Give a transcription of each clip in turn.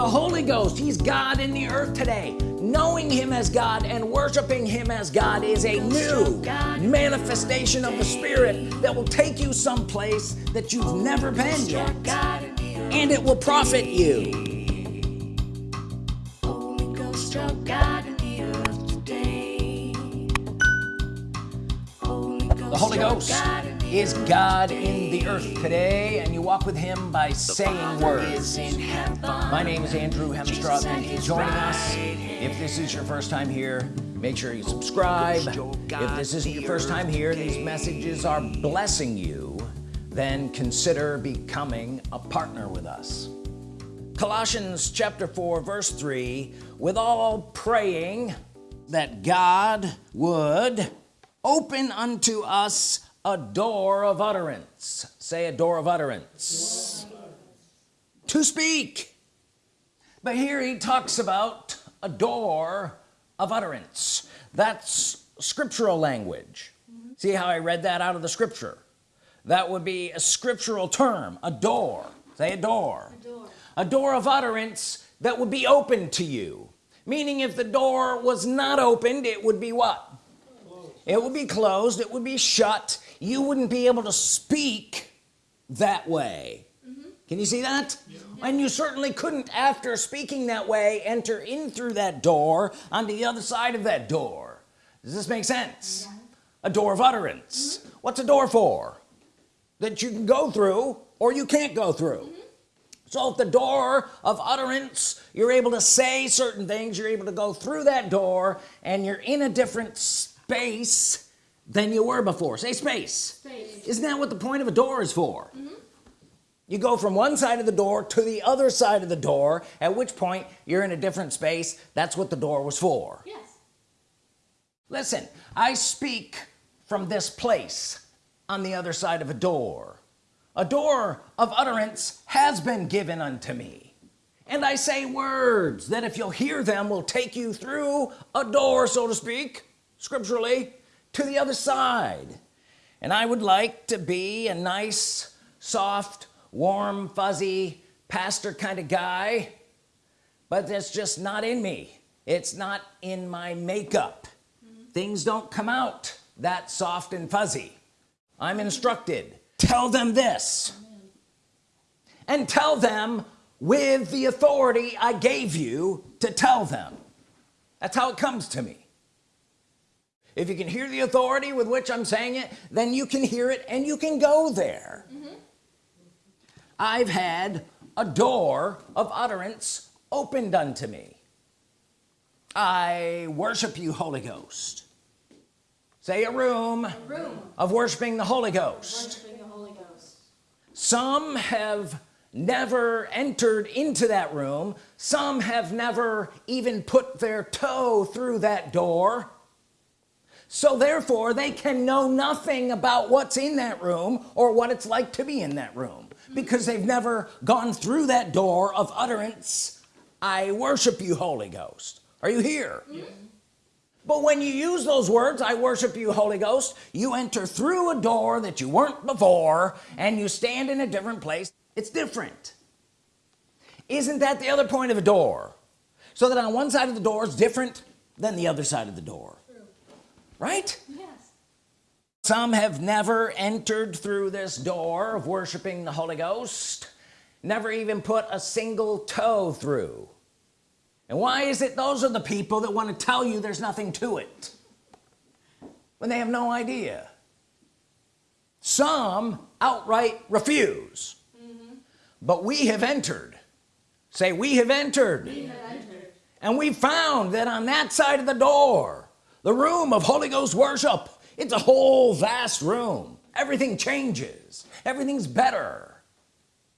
the Holy Ghost. He's God in the earth today. Knowing him as God and worshiping him as God is a new manifestation of the Spirit that will take you someplace that you've never been yet. And it will profit you. The Holy Ghost is God in the earth today and you walk with him by saying words. my name is Andrew Hemstra thank you for joining us if this is your first time here make sure you subscribe. If this isn't your first time here these messages are blessing you then consider becoming a partner with us. Colossians chapter 4 verse 3 with all praying that God would open unto us a door of utterance. Say a door of utterance. To speak. But here he talks about a door of utterance. That's scriptural language. See how I read that out of the scripture? That would be a scriptural term a door. Say a door. A door, a door of utterance that would be open to you. Meaning if the door was not opened it would be what? It would be closed. It would be shut you wouldn't be able to speak that way mm -hmm. can you see that yeah. and you certainly couldn't after speaking that way enter in through that door onto the other side of that door does this make sense yeah. a door of utterance mm -hmm. what's a door for that you can go through or you can't go through mm -hmm. so if the door of utterance you're able to say certain things you're able to go through that door and you're in a different space than you were before. Say space, space. isn't that what the point of a door is for? Mm -hmm. you go from one side of the door to the other side of the door at which point you're in a different space. That's what the door was for. Yes. Listen I speak from this place on the other side of a door. A door of utterance has been given unto me. And I say words that if you'll hear them will take you through a door so to speak scripturally to the other side. And I would like to be a nice soft warm fuzzy pastor kind of guy but that's just not in me. It's not in my makeup. Mm -hmm. things don't come out that soft and fuzzy. I'm instructed. Tell them this. And tell them with the authority I gave you to tell them. That's how it comes to me if you can hear the authority with which I'm saying it then you can hear it and you can go there mm -hmm. I've had a door of utterance opened unto me I worship you Holy Ghost say a room, a room. of worshiping the Holy Ghost. the Holy Ghost some have never entered into that room some have never even put their toe through that door so therefore they can know nothing about what's in that room or what it's like to be in that room because they've never gone through that door of utterance I worship you Holy Ghost. Are you here? But when you use those words I worship you Holy Ghost you enter through a door that you weren't before and you stand in a different place it's different. Isn't that the other point of a door? So that on one side of the door is different than the other side of the door right? Yes. Some have never entered through this door of worshiping the Holy Ghost never even put a single toe through. And why is it those are the people that want to tell you there's nothing to it? When they have no idea. Some outright refuse. Mm -hmm. but we have entered. Say we have entered, we have entered. and we found that on that side of the door the room of Holy Ghost worship. It's a whole vast room. Everything changes. Everything's better.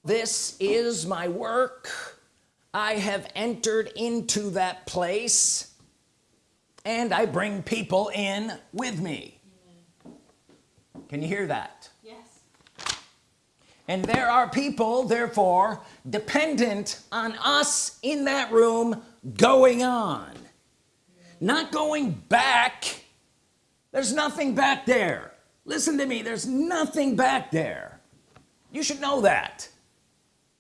This is my work. I have entered into that place and I bring people in with me. Can you hear that? Yes. And there are people therefore dependent on us in that room going on not going back. There's nothing back there. Listen to me there's nothing back there. You should know that.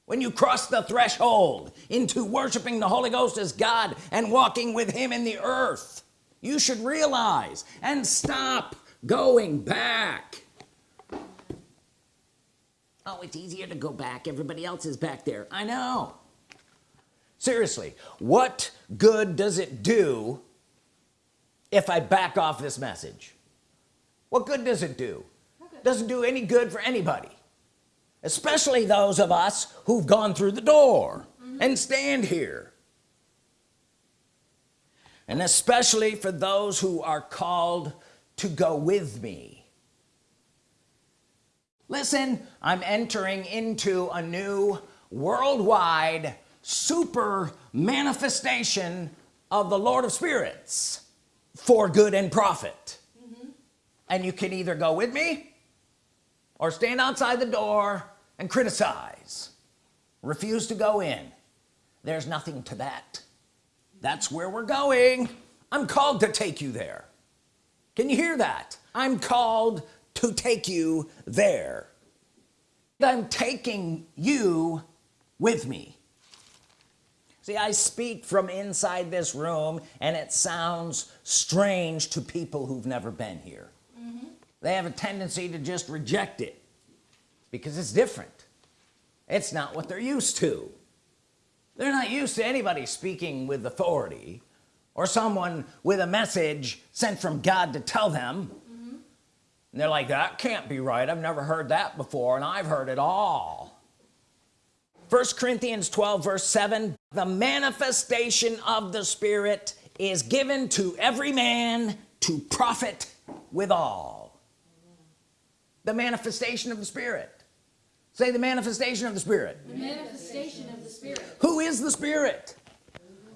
When you cross the threshold into worshiping the Holy Ghost as God and walking with him in the earth you should realize and stop going back. Oh it's easier to go back. Everybody else is back there. I know. Seriously what good does it do if I back off this message. What good does it do? Doesn't do any good for anybody especially those of us who've gone through the door mm -hmm. and stand here. And especially for those who are called to go with me. Listen I'm entering into a new worldwide super manifestation of the Lord of spirits for good and profit. Mm -hmm. and you can either go with me or stand outside the door and criticize. Refuse to go in. There's nothing to that. That's where we're going. I'm called to take you there. Can you hear that? I'm called to take you there. I'm taking you with me see I speak from inside this room and it sounds strange to people who've never been here. Mm -hmm. they have a tendency to just reject it because it's different. It's not what they're used to. They're not used to anybody speaking with authority or someone with a message sent from God to tell them. Mm -hmm. and they're like that can't be right. I've never heard that before and I've heard it all. First Corinthians 12 verse 7 the manifestation of the Spirit is given to every man to profit withal the manifestation of the Spirit. Say the manifestation of the Spirit. The manifestation of the Spirit. Who is the Spirit?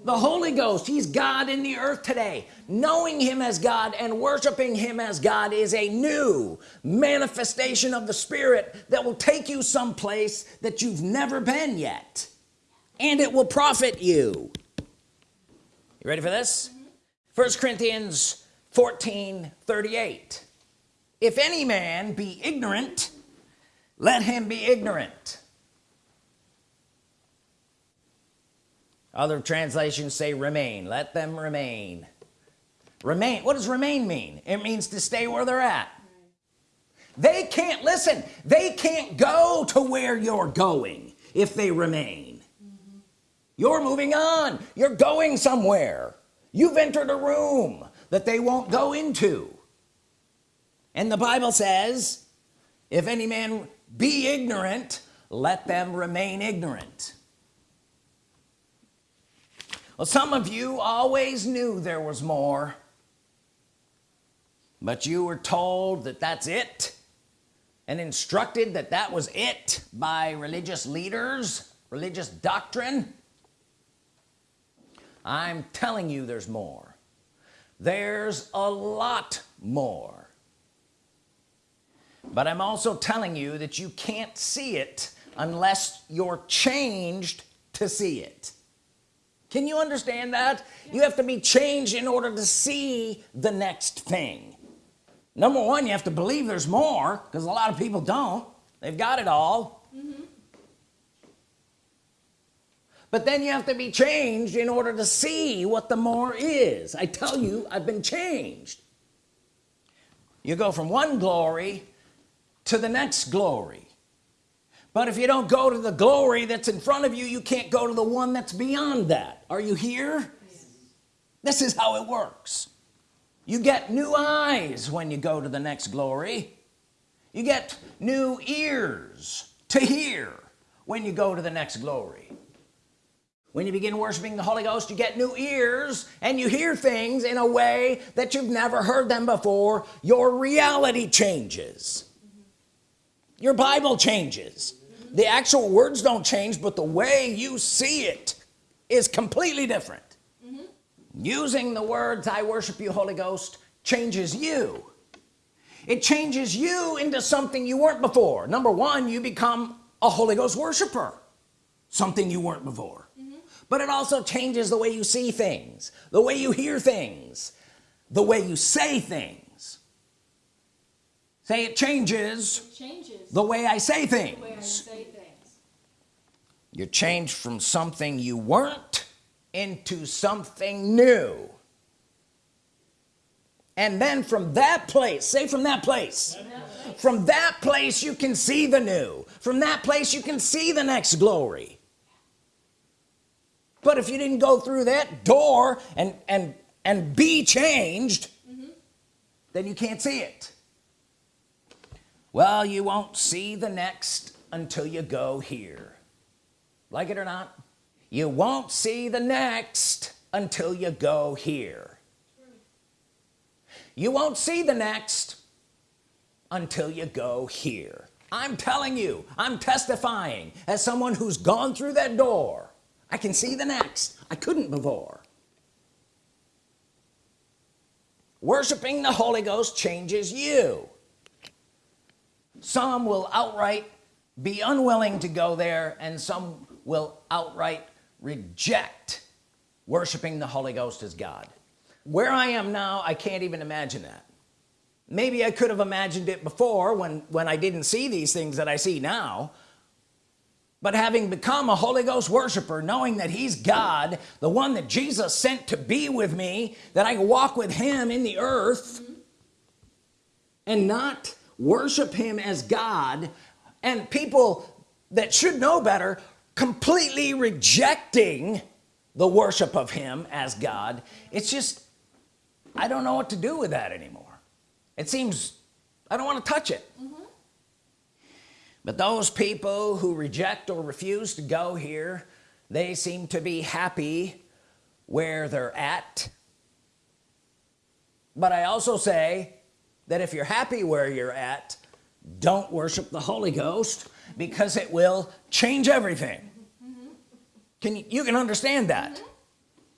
The Holy Ghost. He's God in the earth today. Knowing him as God and worshiping him as God is a new manifestation of the Spirit that will take you someplace that you've never been yet and it will profit you. You ready for this? First Corinthians 14 38 if any man be ignorant let him be ignorant. Other translations say remain. Let them remain. Remain what does remain mean? It means to stay where they're at. They can't listen they can't go to where you're going if they remain. You're moving on. You're going somewhere. You've entered a room that they won't go into. And the Bible says if any man be ignorant let them remain ignorant. Well some of you always knew there was more but you were told that that's it and instructed that that was it by religious leaders religious doctrine I'm telling you there's more. There's a lot more. But I'm also telling you that you can't see it unless you're changed to see it. Can you understand that? You have to be changed in order to see the next thing. Number one you have to believe there's more because a lot of people don't. They've got it all mm -hmm. But then you have to be changed in order to see what the more is. I tell you I've been changed. You go from one glory to the next glory. But if you don't go to the glory that's in front of you you can't go to the one that's beyond that. Are you here? Yes. this is how it works. You get new eyes when you go to the next glory. You get new ears to hear when you go to the next glory when you begin worshiping the Holy Ghost you get new ears and you hear things in a way that you've never heard them before. Your reality changes. Your Bible changes. The actual words don't change but the way you see it is completely different. Mm -hmm. using the words I worship you Holy Ghost changes you. It changes you into something you weren't before. Number one you become a Holy Ghost worshiper. Something you weren't before. But it also changes the way you see things the way you hear things the way you say things. Say it changes, it changes the way I say things, I say things. you're changed from something you weren't into something new. And then from that place say from that place. From that place you can see the new. From that place you can see the next glory but if you didn't go through that door and and and be changed then you can't see it. Well you won't see the next until you go here. Like it or not you won't see the next until you go here. You won't see the next until you go here. I'm telling you I'm testifying as someone who's gone through that door I can see the next. I couldn't before. Worshiping the Holy Ghost changes you. Some will outright be unwilling to go there and some will outright reject worshiping the Holy Ghost as God. Where I am now I can't even imagine that. Maybe I could have imagined it before when when I didn't see these things that I see now but having become a Holy Ghost worshiper knowing that he's God the one that Jesus sent to be with me that I walk with him in the earth and not worship him as God and people that should know better completely rejecting the worship of him as God it's just I don't know what to do with that anymore it seems I don't want to touch it. But those people who reject or refuse to go here they seem to be happy where they're at. But I also say that if you're happy where you're at don't worship the Holy Ghost because it will change everything. Can you, you can understand that?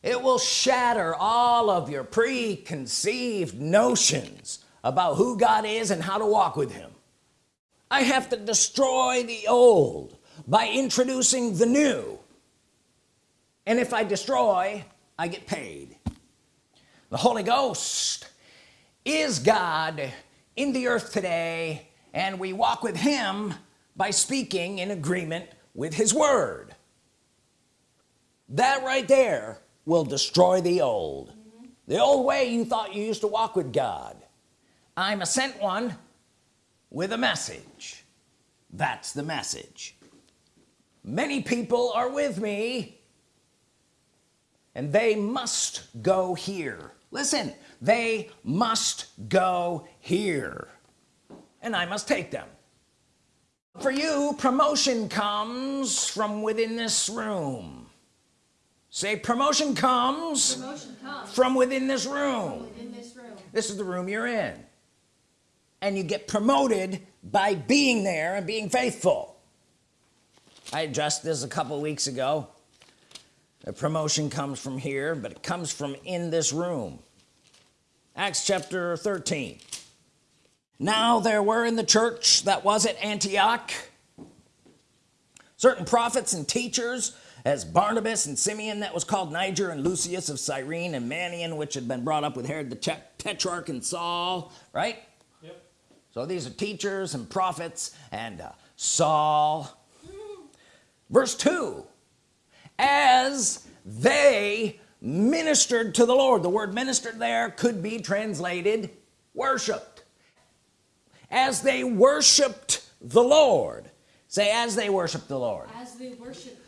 It will shatter all of your preconceived notions about who God is and how to walk with him I have to destroy the old by introducing the new. And if I destroy I get paid. The Holy Ghost is God in the earth today and we walk with him by speaking in agreement with his word. That right there will destroy the old. Mm -hmm. the old way you thought you used to walk with God. I'm a sent one with a message. That's the message. Many people are with me and they must go here. Listen they must go here and I must take them. For you promotion comes from within this room. Say promotion comes, promotion comes from, within from within this room. This is the room you're in and you get promoted by being there and being faithful. I addressed this a couple weeks ago. The promotion comes from here but it comes from in this room. Acts chapter 13 now there were in the church that was at Antioch certain prophets and teachers as Barnabas and Simeon that was called Niger and Lucius of Cyrene and Manaen which had been brought up with Herod the Tetrarch and Saul right. So these are teachers and prophets and uh, Saul. Verse 2 as they ministered to the Lord. The word ministered there could be translated worshiped. As they worshiped the Lord. Say as they worshiped the Lord. As they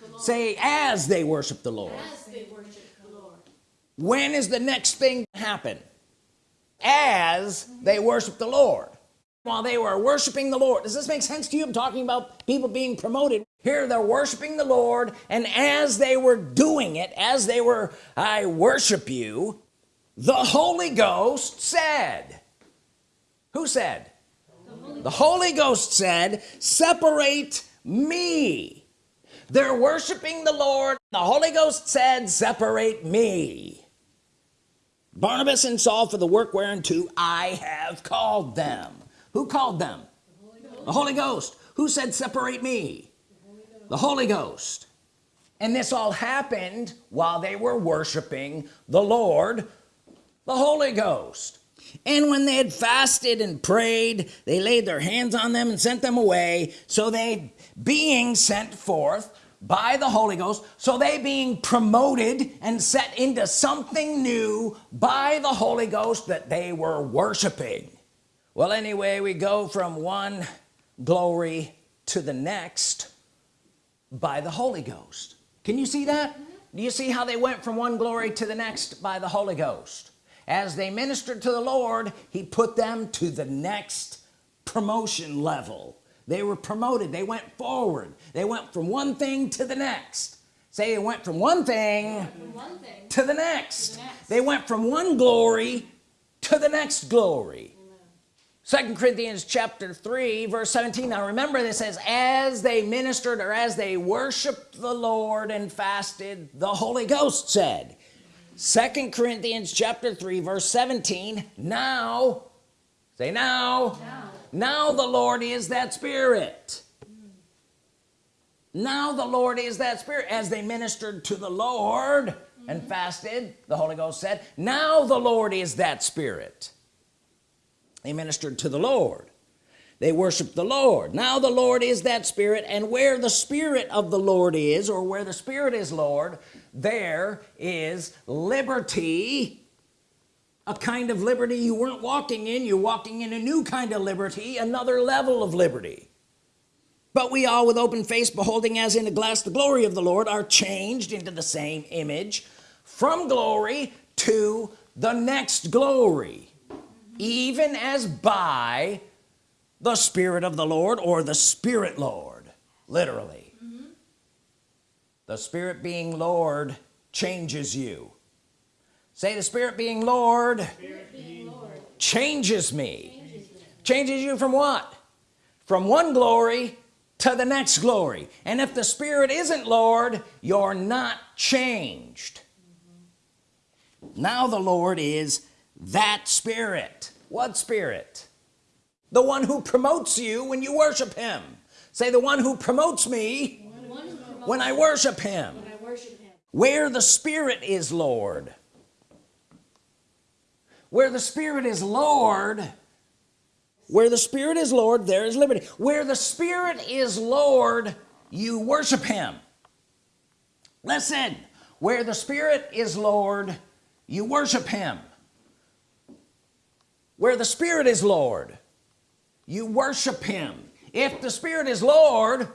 the Lord. Say as they worship the Lord. As they worship the Lord. When is the next thing happen? As they worship the Lord while they were worshiping the Lord. Does this make sense to you? I'm talking about people being promoted. Here they're worshiping the Lord and as they were doing it as they were I worship you the Holy Ghost said who said? The Holy Ghost said separate me. They're worshiping the Lord. The Holy Ghost said separate me. Barnabas and Saul for the work whereunto I have called them who called them? The Holy, the Holy Ghost. Who said separate me the Holy Ghost. And this all happened while they were worshiping the Lord the Holy Ghost. And when they had fasted and prayed they laid their hands on them and sent them away. So they being sent forth by the Holy Ghost so they being promoted and set into something new by the Holy Ghost that they were worshiping well anyway we go from one glory to the next by the Holy Ghost. Can you see that? Mm-hmm. Do you see how they went from one glory to the next by the Holy Ghost? As they ministered to the Lord he put them to the next promotion level. They were promoted. They went forward. They went from one thing to the next. Say they went from one thing, From one thing to the. To the next. they went from one glory to the next glory second Corinthians chapter 3 verse 17 now remember this says as they ministered or as they worshiped the Lord and fasted the Holy Ghost said. Second Corinthians chapter 3 verse 17 now say now now. now the Lord is that spirit. Now the Lord is that spirit. As they ministered to the Lord and fasted the Holy Ghost said now the Lord is that spirit they ministered to the Lord. They worshiped the Lord. Now the Lord is that spirit and where the spirit of the Lord is or where the spirit is Lord there is liberty. A kind of liberty you weren't walking in. You're walking in a new kind of liberty another level of liberty. But we all with open face beholding as in a glass the glory of the Lord are changed into the same image from glory to the next glory even as by the Spirit of the Lord or the Spirit Lord literally. Mm-hmm. The Spirit being Lord changes you. Say the Spirit being Lord Being Lord changes me. changes me. changes you from what? From one glory to the next glory. And if the Spirit isn't Lord you're not changed. Mm-hmm. Now the Lord is that Spirit. What Spirit? The one who promotes you when you worship him. Say the one who promotes me who promotes when I worship him when I worship him. Where the Spirit is Lord. Where the Spirit is Lord. Where the Spirit is Lord there is liberty. Where the Spirit is Lord you worship him. Listen. Where the Spirit is Lord you worship him where the Spirit is Lord. You worship him. If the Spirit is Lord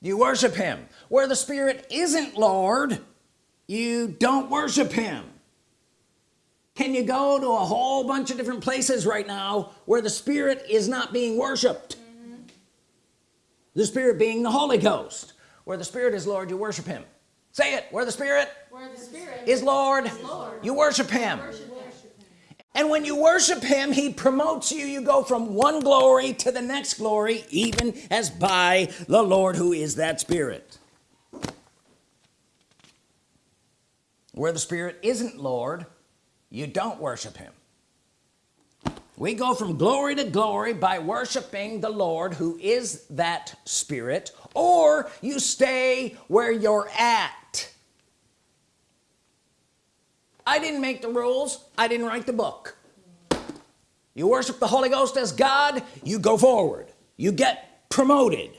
you worship him. Where the Spirit isn't Lord you don't worship him. Can you go to a whole bunch of different places right now where the Spirit is not being worshiped? Mm-hmm. The Spirit being the Holy Ghost. Where the Spirit is Lord you worship him. Say it. Where the Spirit where the Spirit is Lord, Lord. you worship him. worship him and when you worship him he promotes you. You go from one glory to the next glory even as by the Lord who is that spirit. Where the spirit isn't Lord you don't worship him. We go from glory to glory by worshiping the Lord who is that spirit or you stay where you're at I didn't make the rules. I didn't write the book. You worship the Holy Ghost as God you go forward. You get promoted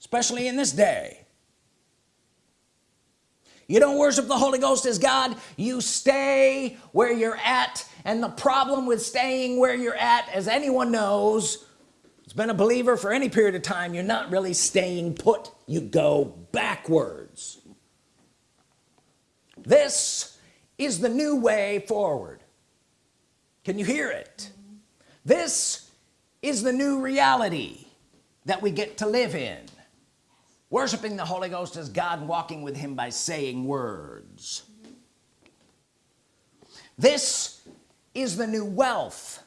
especially in this day. You don't worship the Holy Ghost as God you stay where you're at. And the problem with staying where you're at as anyone knows it's been a believer for any period of time you're not really staying put you go backwards. This is the new way forward. Can you hear it? This is the new reality that we get to live in. Worshiping the Holy Ghost as God walking with him by saying words. This is the new wealth.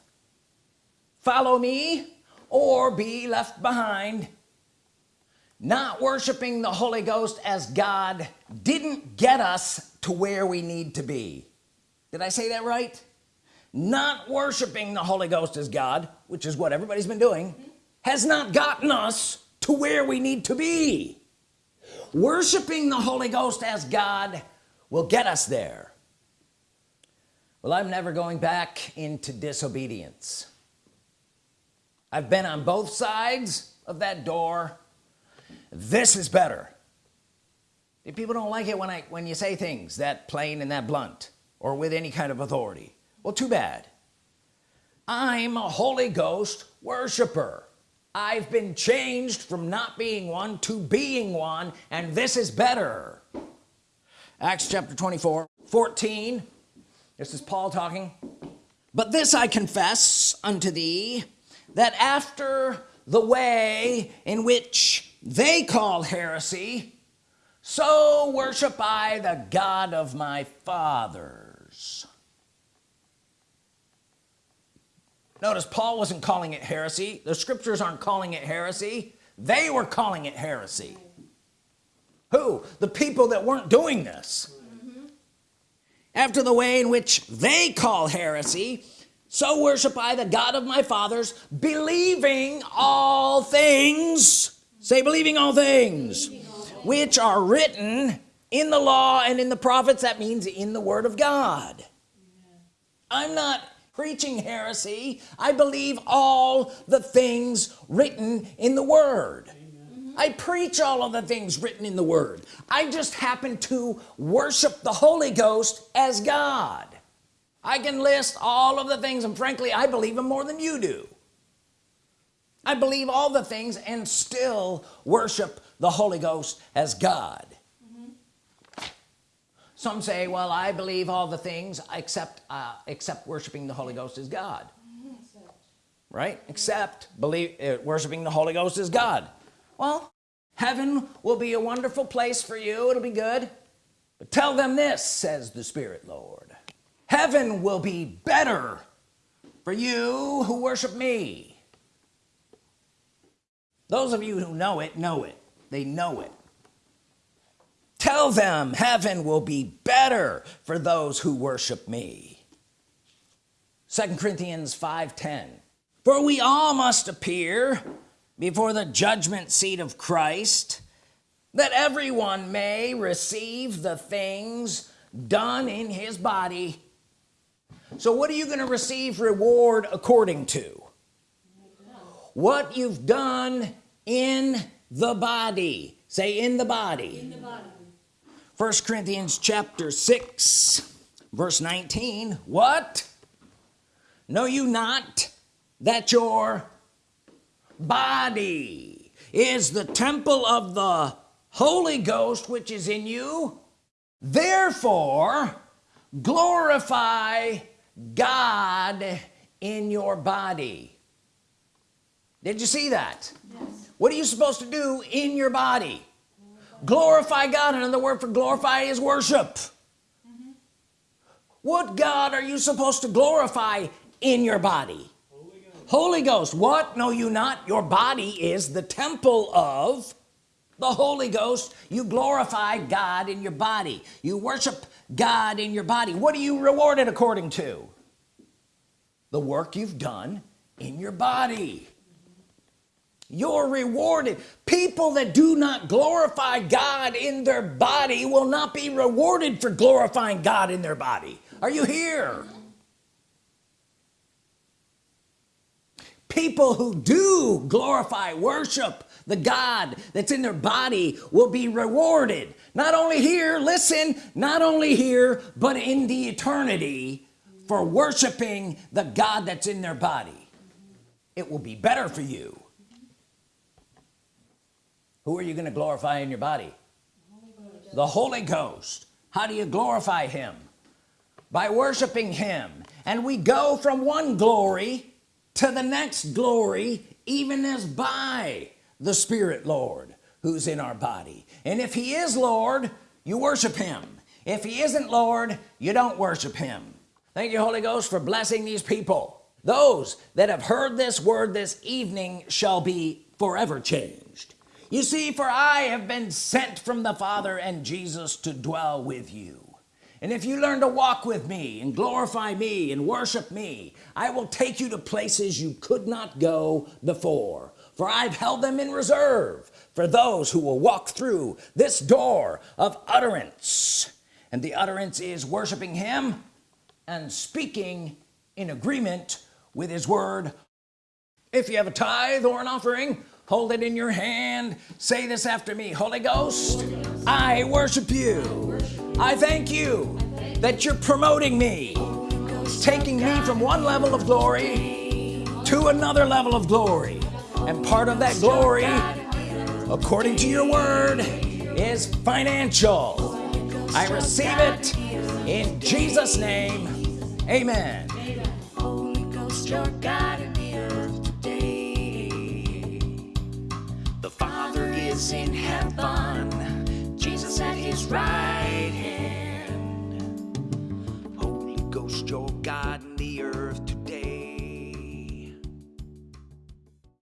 Follow me or be left behind not worshiping the Holy Ghost as God didn't get us to where we need to be. Did I say that right? Not worshiping the Holy Ghost as God which is what everybody's been doing has not gotten us to where we need to be. Worshiping the Holy Ghost as God will get us there. Well I'm never going back into disobedience. I've been on both sides of that door this is better. People don't like it when I when you say things that plain and that blunt or with any kind of authority. Well too bad. I'm a Holy Ghost worshiper. I've been changed from not being one to being one and this is better. Acts chapter 24 14 this is Paul talking. But this I confess unto thee that after the way in which they call heresy so worship I the God of my fathers. Notice Paul wasn't calling it heresy. The scriptures aren't calling it heresy. They were calling it heresy. Who? The people that weren't doing this. After the way in which they call heresy so worship I the God of my fathers believing all things say believing all things which are written in the law and in the prophets. That means in the Word of God. I'm not preaching heresy. I believe all the things written in the Word. I preach all of the things written in the Word. I just happen to worship the Holy Ghost as God. I can list all of the things and frankly I believe them more than you do I believe all the things and still worship the Holy Ghost as God. Some say well I believe all the things except uh, except worshiping the Holy Ghost as God. Right? Except believe uh, worshiping the Holy Ghost as God. Well heaven will be a wonderful place for you. It'll be good. But tell them this says the Spirit Lord. Heaven will be better for you who worship me those of you who know it know it. They know it. Tell them heaven will be better for those who worship me. Second Corinthians 5:10 for we all must appear before the judgment seat of Christ that everyone may receive the things done in his body. So what are you going to receive reward according to? What you've done in the body. Say in the body, in the body. first Corinthians chapter 6 verse 19 what? Know you not that your body is the temple of the Holy Ghost which is in you? Therefore glorify God in your body. Did you see that? Yes. What are you supposed to do in your body? Glorify, God. Another word for glorify is worship. What God are you supposed to glorify in your body? Holy Ghost. Holy Ghost. What? Know you not. Your body is the temple of the Holy Ghost. You glorify God in your body. You worship God in your body. What are you rewarded according to? The work you've done in your body you're rewarded. People that do not glorify God in their body will not be rewarded for glorifying God in their body. Are you here? People who do glorify worship the God that's in their body will be rewarded. Not only here listen not only here but in the eternity for worshiping the God that's in their body. It will be better for you who are you going to glorify in your body? The Holy Ghost. How do you glorify him? By worshiping him. And we go from one glory to the next glory even as by the Spirit Lord who's in our body. And if he is Lord you worship him. If he isn't Lord you don't worship him. Thank you Holy Ghost for blessing these people. Those that have heard this word this evening shall be forever changed you see for I have been sent from the Father and Jesus to dwell with you. And if you learn to walk with me and glorify me and worship me I will take you to places you could not go before. For I've held them in reserve for those who will walk through this door of utterance. And the utterance is worshiping him and speaking in agreement with his word. If you have a tithe or an offering hold it in your hand. Say this after me. Holy Ghost, I worship you. I thank you that you're promoting me taking me from one level of glory to another level of glory. And part of that glory according to your word is financial. I receive it in Jesus name. Amen is in heaven, Jesus at his right hand. Holy Ghost, your God.